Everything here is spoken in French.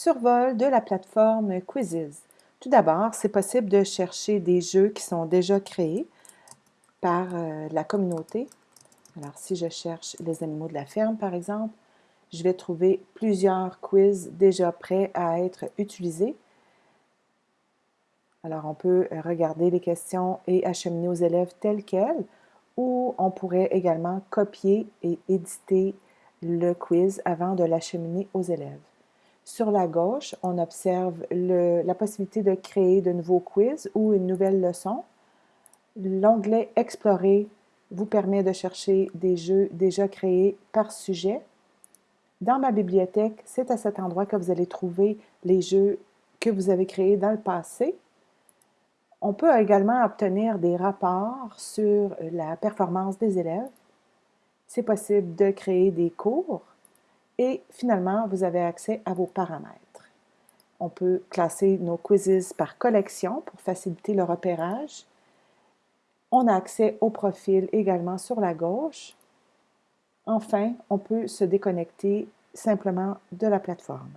Survol de la plateforme Quizzes. Tout d'abord, c'est possible de chercher des jeux qui sont déjà créés par euh, la communauté. Alors, si je cherche les animaux de la ferme, par exemple, je vais trouver plusieurs quiz déjà prêts à être utilisés. Alors, on peut regarder les questions et acheminer aux élèves telles quelles, ou on pourrait également copier et éditer le quiz avant de l'acheminer aux élèves. Sur la gauche, on observe la possibilité de créer de nouveaux quiz ou une nouvelle leçon. L'onglet « Explorer » vous permet de chercher des jeux déjà créés par sujet. Dans ma bibliothèque, c'est à cet endroit que vous allez trouver les jeux que vous avez créés dans le passé. On peut également obtenir des rapports sur la performance des élèves. C'est possible de créer des cours et finalement, vous avez accès à vos paramètres. On peut classer nos quizzes par collection pour faciliter le repérage. On a accès au profil également sur la gauche. Enfin, on peut se déconnecter simplement de la plateforme.